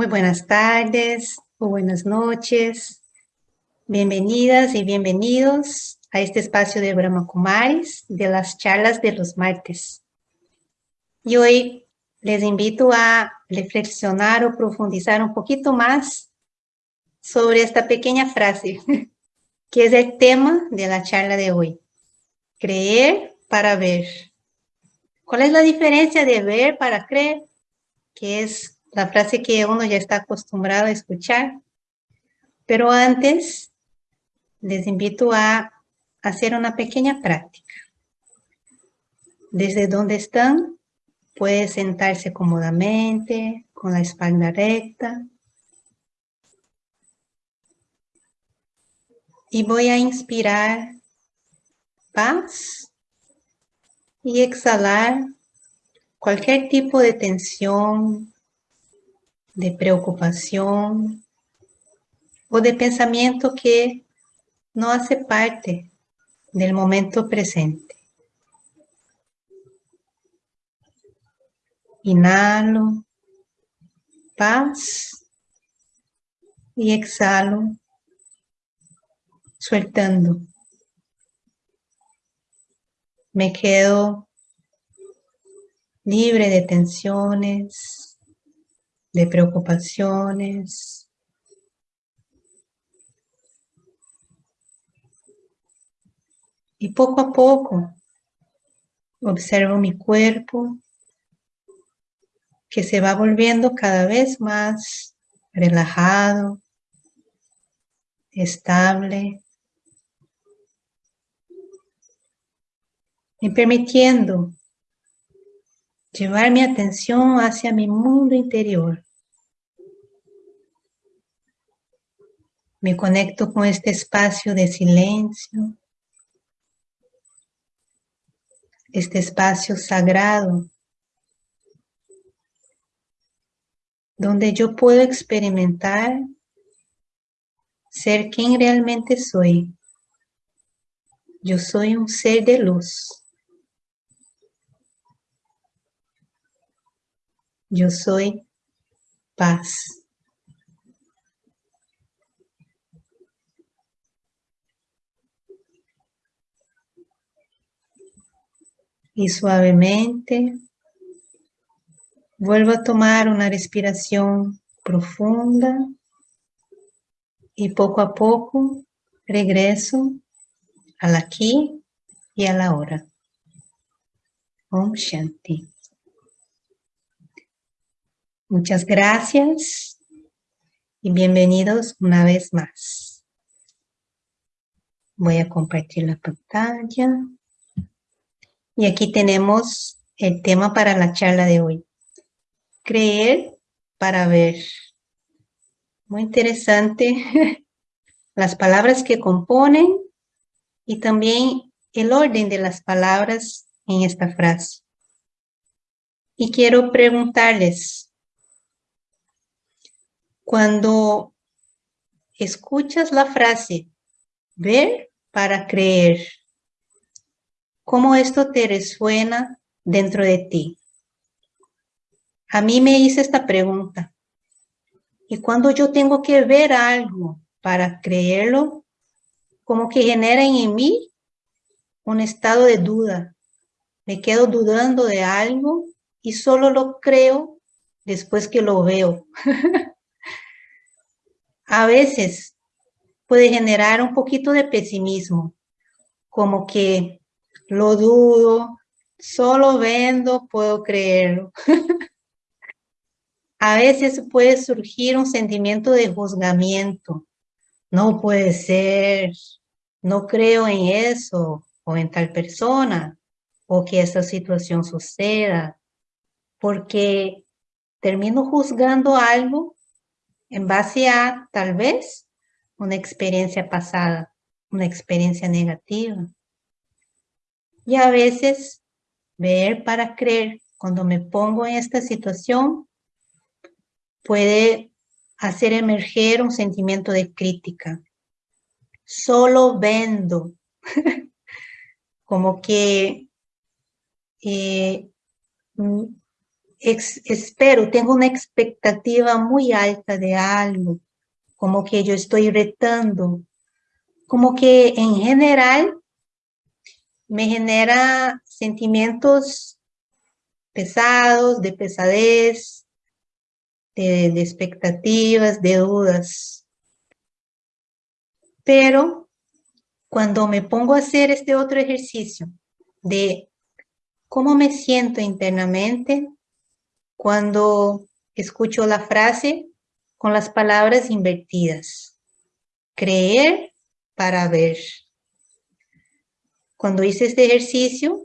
Muy buenas tardes o buenas noches. Bienvenidas y bienvenidos a este espacio de Brahma Kumaris de las charlas de los martes. Y hoy les invito a reflexionar o profundizar un poquito más sobre esta pequeña frase, que es el tema de la charla de hoy. Creer para ver. ¿Cuál es la diferencia de ver para creer? Que es la frase que uno ya está acostumbrado a escuchar. Pero antes, les invito a hacer una pequeña práctica. Desde donde están, puede sentarse cómodamente, con la espalda recta. Y voy a inspirar paz y exhalar cualquier tipo de tensión, de preocupación o de pensamiento que no hace parte del momento presente. Inhalo, paz y exhalo, sueltando. Me quedo libre de tensiones, de preocupaciones. Y poco a poco observo mi cuerpo que se va volviendo cada vez más relajado, estable, y permitiendo llevar mi atención hacia mi mundo interior. Me conecto con este espacio de silencio, este espacio sagrado, donde yo puedo experimentar ser quien realmente soy. Yo soy un ser de luz. Yo soy paz. Y suavemente vuelvo a tomar una respiración profunda y poco a poco regreso al aquí y a la hora. Om Shanti. Muchas gracias y bienvenidos una vez más. Voy a compartir la pantalla. Y aquí tenemos el tema para la charla de hoy. Creer para ver. Muy interesante las palabras que componen y también el orden de las palabras en esta frase. Y quiero preguntarles, cuando escuchas la frase, ver para creer, ¿cómo esto te resuena dentro de ti? A mí me hice esta pregunta. Y cuando yo tengo que ver algo para creerlo, como que genera en mí un estado de duda. Me quedo dudando de algo y solo lo creo después que lo veo. a veces puede generar un poquito de pesimismo, como que lo dudo, solo vendo puedo creerlo. a veces puede surgir un sentimiento de juzgamiento. No puede ser, no creo en eso o en tal persona o que esa situación suceda, porque termino juzgando algo en base a tal vez una experiencia pasada, una experiencia negativa. Y a veces ver para creer, cuando me pongo en esta situación, puede hacer emerger un sentimiento de crítica. Solo vendo, como que eh, espero, tengo una expectativa muy alta de algo, como que yo estoy retando, como que en general me genera sentimientos pesados, de pesadez, de, expectativas, de dudas. Pero cuando me pongo a hacer este otro ejercicio de cómo me siento internamente, cuando escucho la frase con las palabras invertidas. Creer para ver. Cuando hice este ejercicio,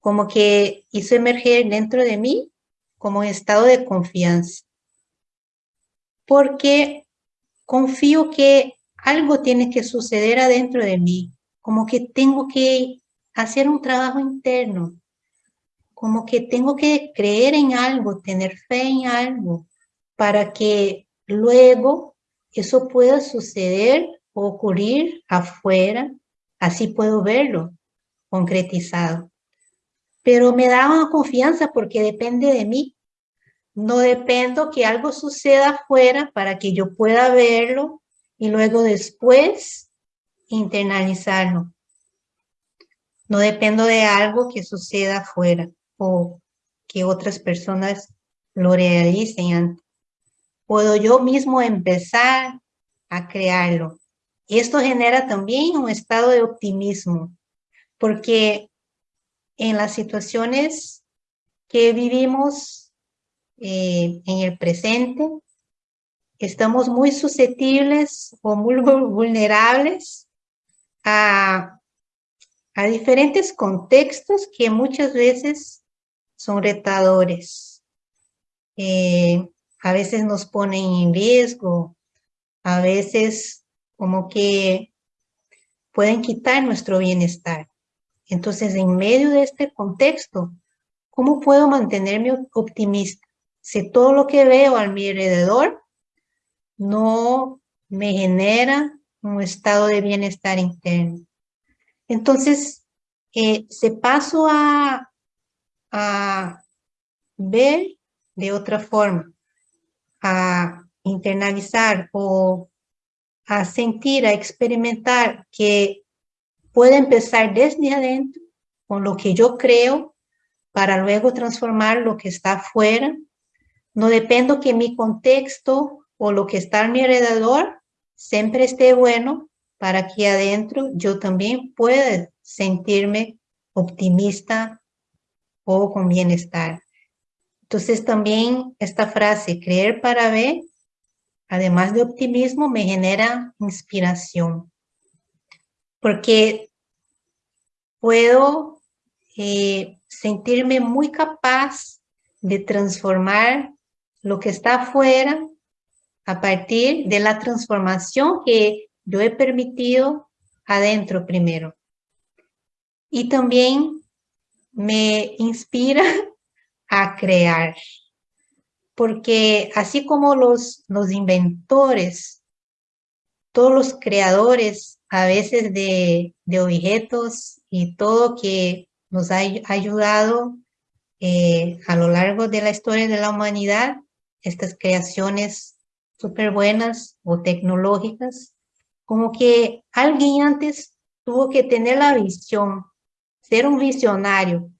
como que hizo emerger dentro de mí como un estado de confianza. Porque confío que algo tiene que suceder adentro de mí, como que tengo que hacer un trabajo interno, como que tengo que creer en algo, tener fe en algo, para que luego eso pueda suceder o ocurrir afuera, así puedo verlo concretizado pero me da una confianza porque depende de mí. No dependo que algo suceda afuera para que yo pueda verlo y luego después internalizarlo. No dependo de algo que suceda afuera o que otras personas lo realicen Puedo yo mismo empezar a crearlo. Esto genera también un estado de optimismo, porque en las situaciones que vivimos eh, en el presente, estamos muy susceptibles o muy vulnerables a, a diferentes contextos que muchas veces son retadores. Eh, a veces nos ponen en riesgo, a veces como que pueden quitar nuestro bienestar. Entonces, en medio de este contexto, ¿cómo puedo mantenerme optimista? Si todo lo que veo a mi alrededor no me genera un estado de bienestar interno. Entonces, eh, se paso a, a ver de otra forma, a internalizar o a sentir, a experimentar que puede empezar desde adentro con lo que yo creo para luego transformar lo que está afuera. No dependo que mi contexto o lo que está a mi alrededor siempre esté bueno para que adentro yo también pueda sentirme optimista o con bienestar. Entonces también esta frase, creer para ver, además de optimismo, me genera inspiración. Porque puedo eh, sentirme muy capaz de transformar lo que está afuera a partir de la transformación que yo he permitido adentro primero. Y también me inspira a crear, porque así como los, los inventores, todos los creadores a veces de, de objetos y todo que nos ha ayudado eh, a lo largo de la historia de la humanidad, estas creaciones súper buenas o tecnológicas, como que alguien antes tuvo que tener la visión, ser un visionario,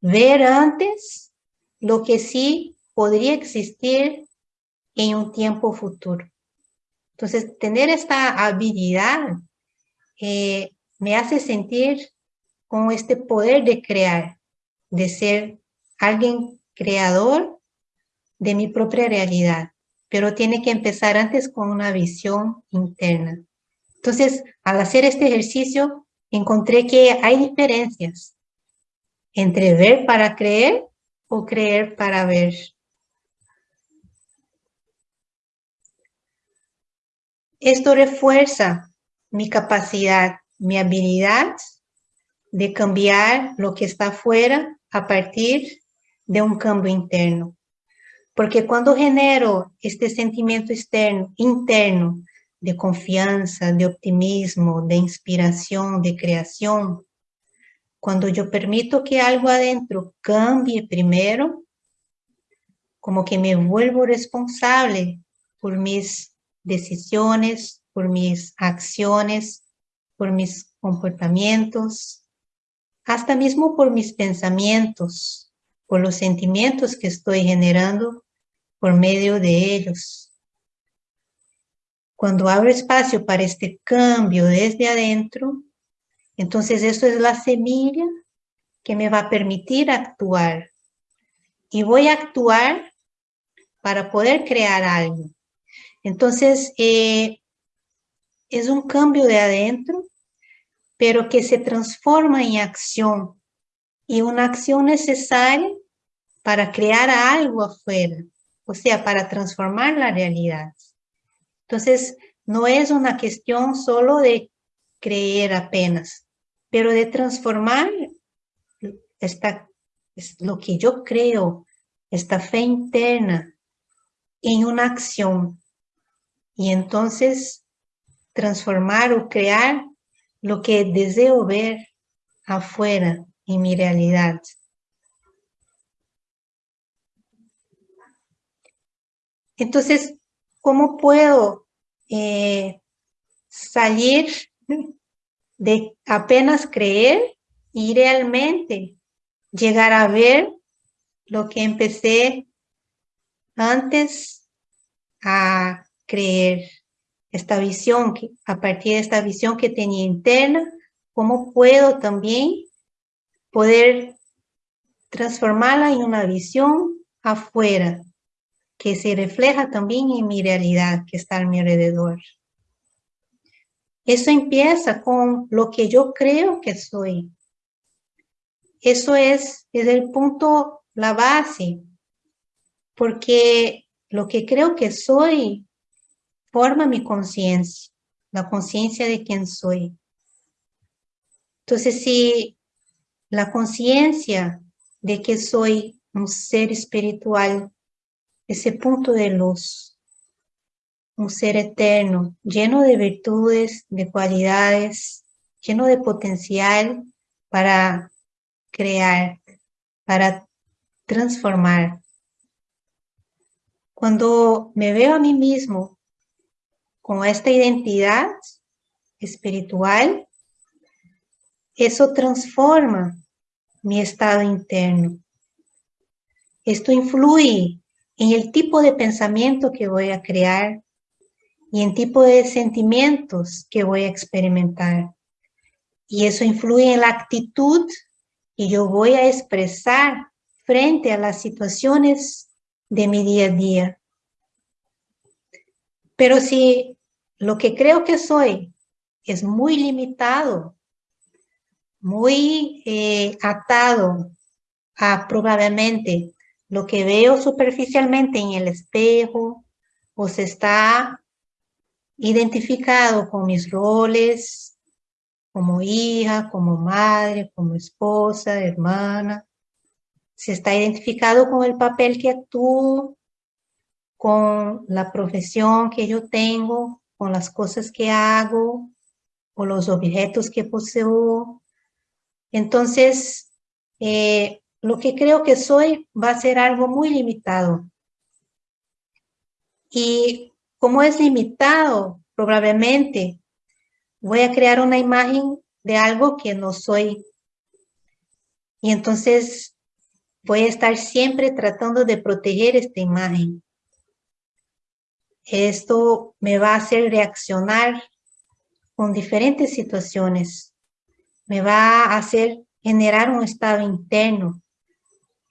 ver antes lo que sí podría existir en un tiempo futuro. Entonces, tener esta habilidad eh, me hace sentir con este poder de crear, de ser alguien creador de mi propia realidad, pero tiene que empezar antes con una visión interna. Entonces, al hacer este ejercicio, encontré que hay diferencias entre ver para creer o creer para ver. Esto refuerza mi capacidad, mi habilidad de cambiar lo que está afuera a partir de un cambio interno. Porque cuando genero este sentimiento externo, interno de confianza, de optimismo, de inspiración, de creación, cuando yo permito que algo adentro cambie primero, como que me vuelvo responsable por mis decisiones, por mis acciones, por mis comportamientos, hasta mismo por mis pensamientos, por los sentimientos que estoy generando por medio de ellos. Cuando abro espacio para este cambio desde adentro, entonces eso es la semilla que me va a permitir actuar. Y voy a actuar para poder crear algo. Entonces, eh, es un cambio de adentro, pero que se transforma en acción. Y una acción necesaria para crear algo afuera, o sea, para transformar la realidad. Entonces, no es una cuestión solo de creer apenas, pero de transformar esta, lo que yo creo, esta fe interna, en una acción. Y entonces transformar o crear lo que deseo ver afuera en mi realidad. Entonces, ¿cómo puedo eh, salir de apenas creer y realmente llegar a ver lo que empecé antes a creer esta visión, que, a partir de esta visión que tenía interna, cómo puedo también poder transformarla en una visión afuera, que se refleja también en mi realidad que está a mi alrededor. Eso empieza con lo que yo creo que soy. Eso es, es el punto, la base, porque lo que creo que soy forma mi conciencia, la conciencia de quién soy. Entonces, si la conciencia de que soy un ser espiritual, ese punto de luz, un ser eterno, lleno de virtudes, de cualidades, lleno de potencial para crear, para transformar. Cuando me veo a mí mismo con esta identidad espiritual, eso transforma mi estado interno. Esto influye en el tipo de pensamiento que voy a crear y en tipo de sentimientos que voy a experimentar. Y eso influye en la actitud y yo voy a expresar frente a las situaciones de mi día a día. Pero si lo que creo que soy es muy limitado, muy eh, atado a probablemente lo que veo superficialmente en el espejo, o se está identificado con mis roles, como hija, como madre, como esposa, hermana. Se está identificado con el papel que actúo, con la profesión que yo tengo, con las cosas que hago, o los objetos que poseo. Entonces, eh, lo que creo que soy va a ser algo muy limitado. Y como es limitado, probablemente voy a crear una imagen de algo que no soy. Y entonces voy a estar siempre tratando de proteger esta imagen. Esto me va a hacer reaccionar con diferentes situaciones. Me va a hacer generar un estado interno,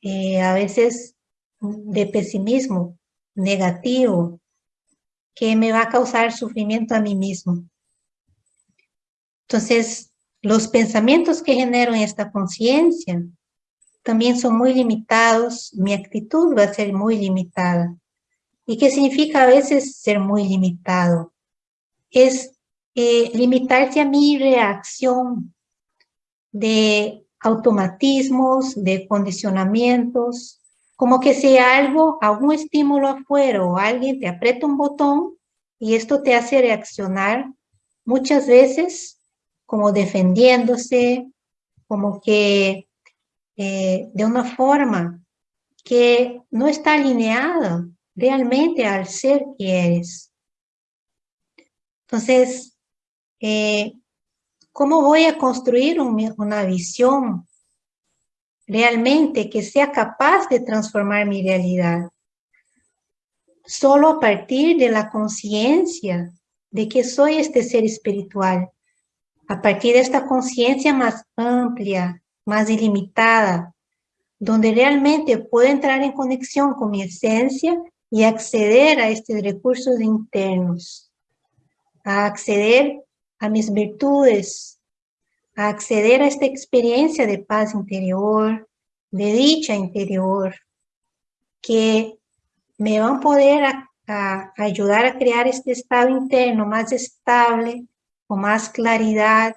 eh, a veces de pesimismo negativo, que me va a causar sufrimiento a mí mismo. Entonces, los pensamientos que genero en esta conciencia también son muy limitados, mi actitud va a ser muy limitada. ¿Y qué significa a veces ser muy limitado? Es eh, limitarse a mi reacción de automatismos, de condicionamientos, como que si algo, algún estímulo afuera o alguien te aprieta un botón y esto te hace reaccionar muchas veces como defendiéndose, como que eh, de una forma que no está alineada realmente al ser que eres. Entonces, eh, ¿cómo voy a construir una visión realmente que sea capaz de transformar mi realidad? Solo a partir de la conciencia de que soy este ser espiritual, a partir de esta conciencia más amplia, más ilimitada, donde realmente puedo entrar en conexión con mi esencia y acceder a estos recursos internos, a acceder a mis virtudes, a acceder a esta experiencia de paz interior, de dicha interior, que me van a poder ayudar a crear este estado interno más estable, con más claridad,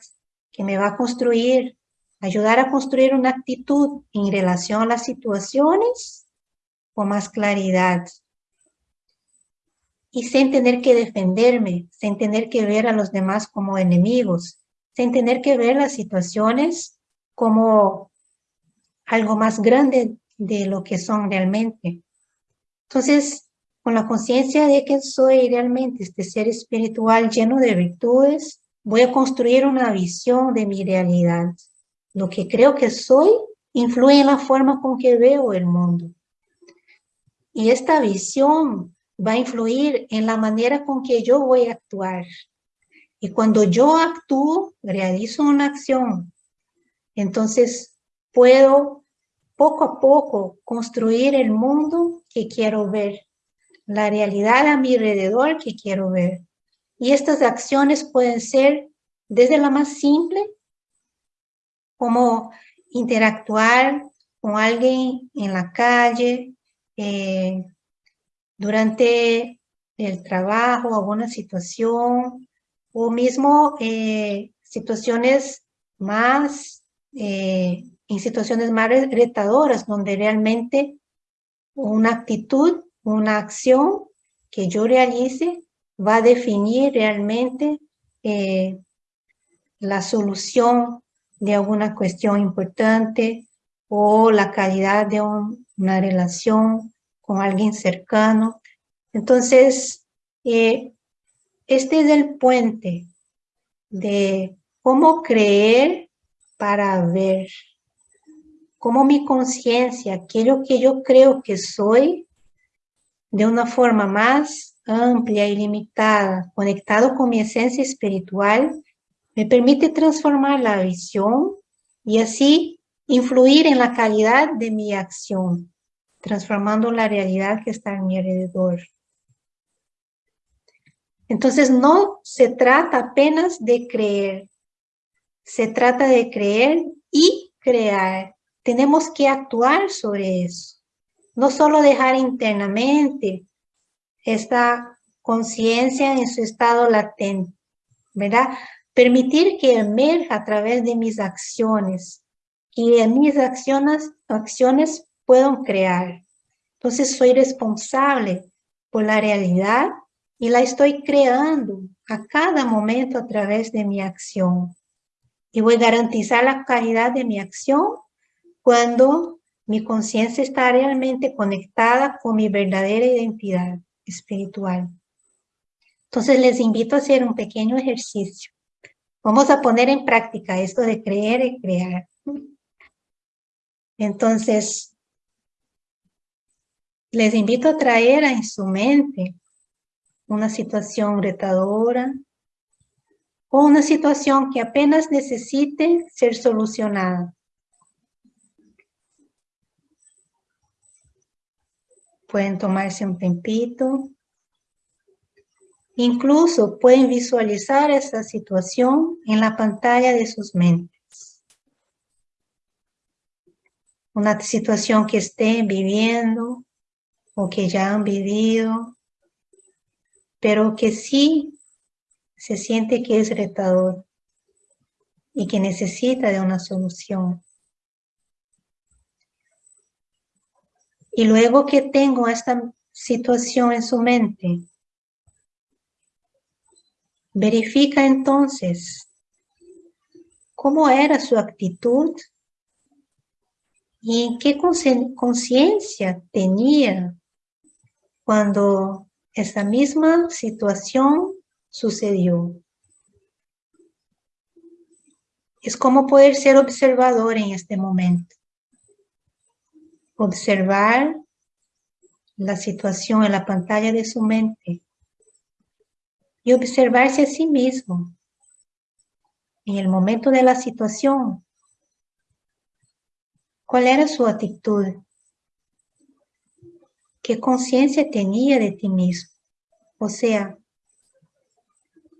que me va a construir ayudar a construir una actitud en relación a las situaciones con más claridad. Y sin tener que defenderme, sin tener que ver a los demás como enemigos, sin tener que ver las situaciones como algo más grande de lo que son realmente. Entonces, con la conciencia de que soy realmente este ser espiritual lleno de virtudes, voy a construir una visión de mi realidad lo que creo que soy influye en la forma con que veo el mundo. Y esta visión va a influir en la manera con que yo voy a actuar. Y cuando yo actúo, realizo una acción, entonces puedo poco a poco construir el mundo que quiero ver, la realidad a mi alrededor que quiero ver. Y estas acciones pueden ser desde la más simple cómo interactuar con alguien en la calle, eh, durante el trabajo, alguna situación, o mismo eh, situaciones más, eh, en situaciones más retadoras, donde realmente una actitud, una acción que yo realice va a definir realmente la solución de alguna cuestión importante o la calidad de una relación con alguien cercano. Entonces, eh, este es el puente de cómo creer para ver, cómo mi conciencia, aquello que yo creo que soy, de una forma más amplia y limitada, conectado con mi esencia espiritual, me permite transformar la visión y así influir en la calidad de mi acción, transformando la realidad que está a mi alrededor. Entonces no se trata apenas de creer, se trata de creer y crear. Tenemos que actuar sobre eso. No solo dejar internamente esta conciencia en su estado latente, ¿verdad? Permitir que emerja a través de mis acciones y en mis acciones, acciones puedan crear. Entonces soy responsable por la realidad y la estoy creando a cada momento a través de mi acción. Y voy a garantizar la calidad de mi acción cuando mi conciencia está realmente conectada con mi verdadera identidad espiritual. Entonces les invito a hacer un pequeño ejercicio. Vamos a poner en práctica esto de creer y crear. Entonces, les invito a traer en su mente una situación retadora o una situación que apenas necesite ser solucionada. Pueden tomarse un tempito Incluso pueden visualizar esa situación en la pantalla de sus mentes. Una situación que estén viviendo o que ya han vivido, pero que sí se siente que es retador y que necesita de una solución. Y luego que tengo esta situación en su mente, Verifica entonces cómo era su actitud y qué conciencia tenía cuando esa misma situación sucedió. Es como poder ser observador en este momento. Observar la situación en la pantalla de su mente y observarse a sí mismo en el momento de la situación. ¿Cuál era su actitud? ¿Qué conciencia tenía de ti mismo? O sea,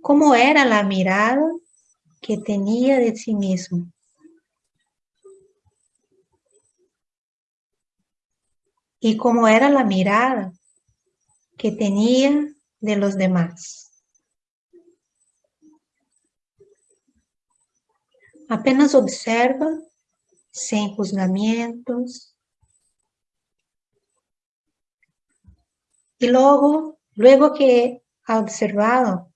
¿cómo era la mirada que tenía de sí mismo? Y cómo era la mirada que tenía de los demás. Apenas observa sin juzgamientos. Y luego, luego que ha observado,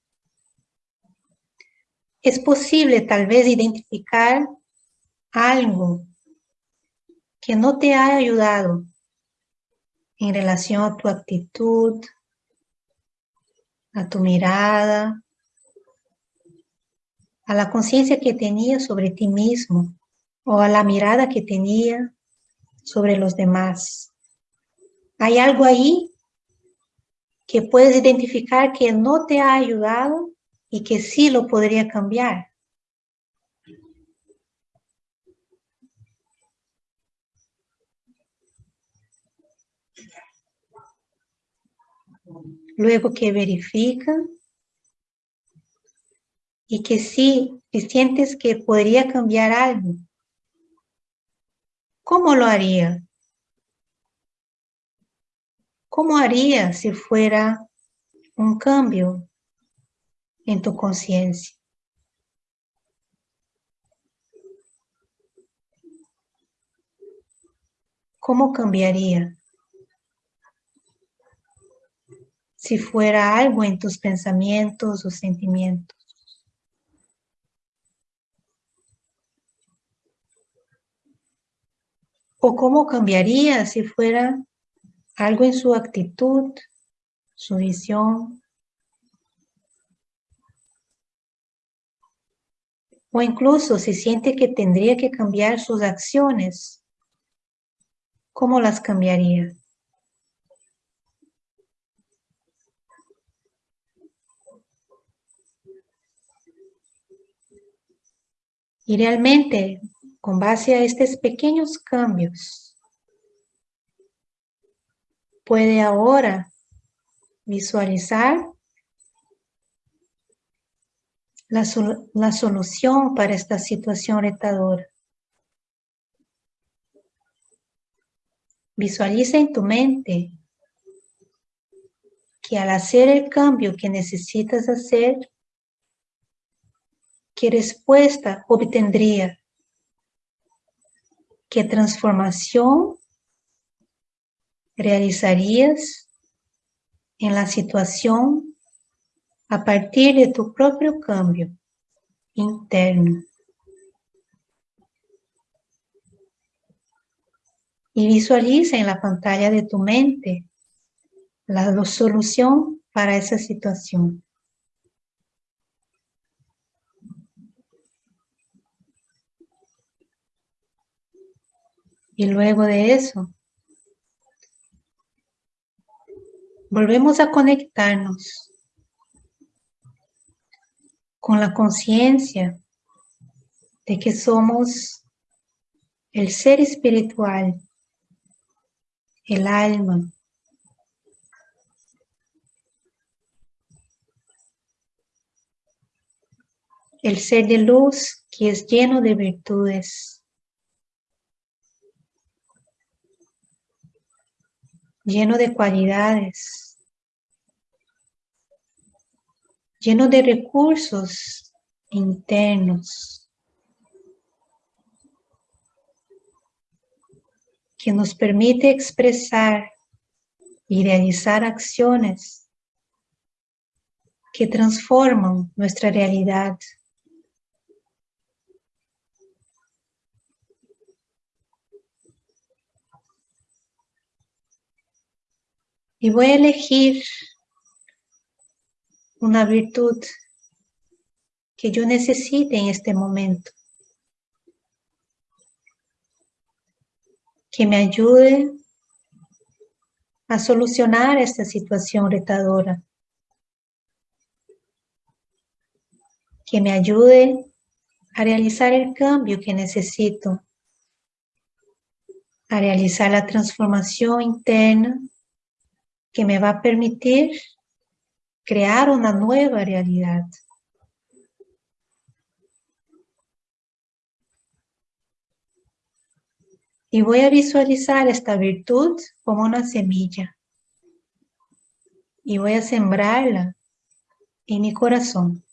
es posible tal vez identificar algo que no te ha ayudado en relación a tu actitud, a tu mirada, a la conciencia que tenía sobre ti mismo o a la mirada que tenía sobre los demás. Hay algo ahí que puedes identificar que no te ha ayudado y que sí lo podría cambiar. Luego que verifica y que sí, si sientes que podría cambiar algo, ¿cómo lo haría? ¿Cómo haría si fuera un cambio en tu conciencia? ¿Cómo cambiaría? Si fuera algo en tus pensamientos o sentimientos. o cómo cambiaría si fuera algo en su actitud, su visión, o incluso si siente que tendría que cambiar sus acciones, ¿cómo las cambiaría? Y realmente con base a estos pequeños cambios, puede ahora visualizar la, la, solución para esta situación retadora. Visualiza en tu mente que al hacer el cambio que necesitas hacer, ¿qué respuesta obtendría ¿Qué transformación realizarías en la situación a partir de tu propio cambio interno? Y visualiza en la pantalla de tu mente la solución para esa situación. Y luego de eso, volvemos a conectarnos con la conciencia de que somos el ser espiritual, el alma, el ser de luz que es lleno de virtudes. Lleno de cualidades, lleno de recursos internos que nos permite expresar y realizar acciones que transforman nuestra realidad. Y voy a elegir una virtud que yo necesite en este momento. Que me ayude a solucionar esta situación retadora. Que me ayude a realizar el cambio que necesito. A realizar la transformación interna que me va a permitir crear una nueva realidad. Y voy a visualizar esta virtud como una semilla. Y voy a sembrarla en mi corazón.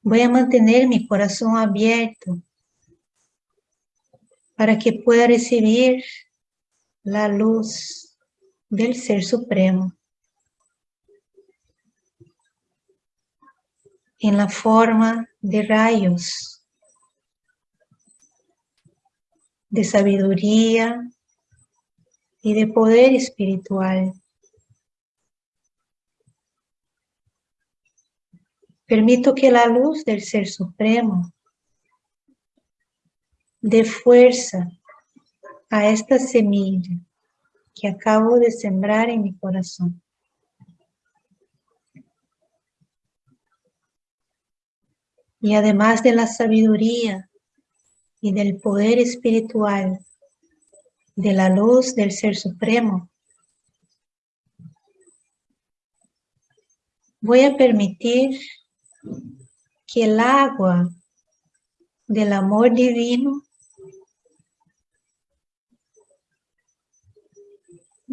Voy a mantener mi corazón abierto para que pueda recibir la luz del Ser Supremo. en la forma de rayos de sabiduría y de poder espiritual. Permito que la luz del Ser Supremo dé fuerza a esta semilla que acabo de sembrar en mi corazón. Y además de la sabiduría y del poder espiritual de la luz del Ser Supremo, voy a permitir que el agua del amor divino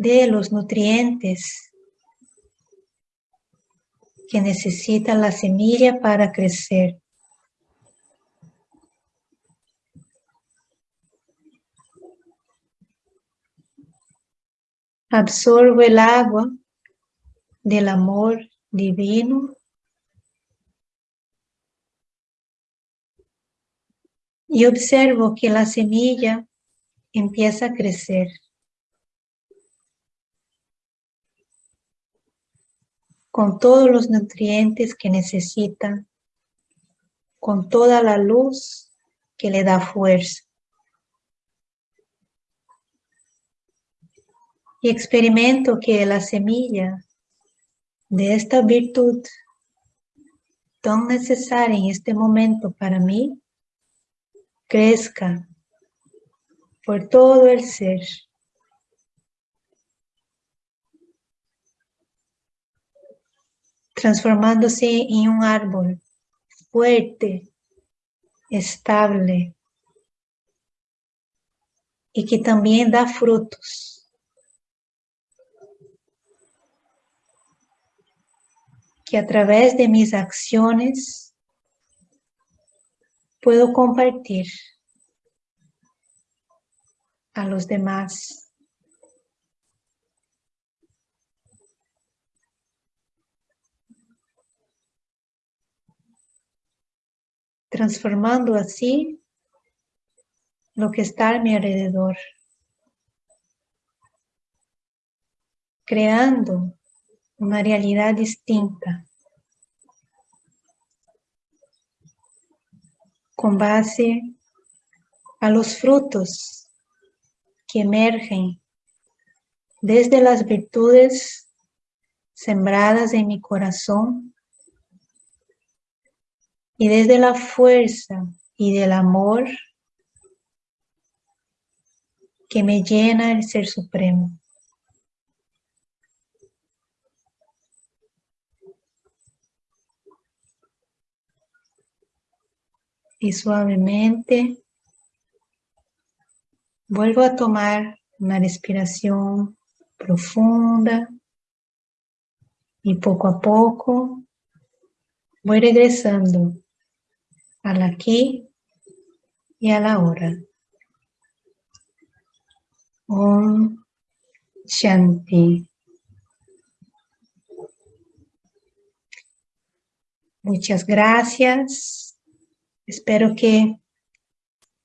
de los nutrientes que necesita la semilla para crecer. Absorbo el agua del amor divino y observo que la semilla empieza a crecer. Con todos los nutrientes que necesita, con toda la luz que le da fuerza. Y experimento que la semilla de esta virtud tan necesaria en este momento para mí, crezca por todo el ser. Transformándose en un árbol fuerte, estable y que también da frutos. Que a través de mis acciones puedo compartir a los demás. Transformando así lo que está a mi alrededor, creando una realidad distinta con base a los frutos que emergen desde las virtudes sembradas en mi corazón y desde la fuerza y del amor que me llena el Ser Supremo. Y suavemente vuelvo a tomar una respiración profunda y poco a poco voy regresando al aquí y a la hora. Om Shanti. Muchas gracias. Espero que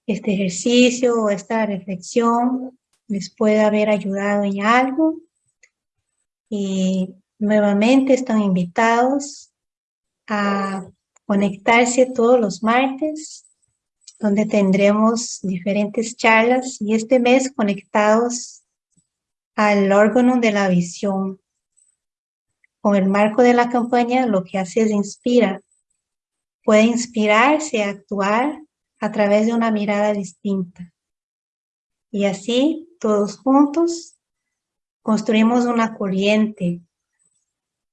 este ejercicio o esta reflexión les pueda haber ayudado en algo. Y nuevamente están invitados a conectarse todos los martes, donde tendremos diferentes charlas y este mes conectados al órgano de la visión. Con el marco de la campaña lo que hace es inspira. Puede inspirarse a actuar a través de una mirada distinta. Y así, todos juntos, construimos una corriente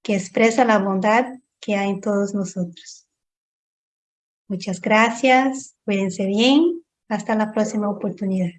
que expresa la bondad que hay en todos nosotros. Muchas gracias, cuídense bien, hasta la próxima oportunidad.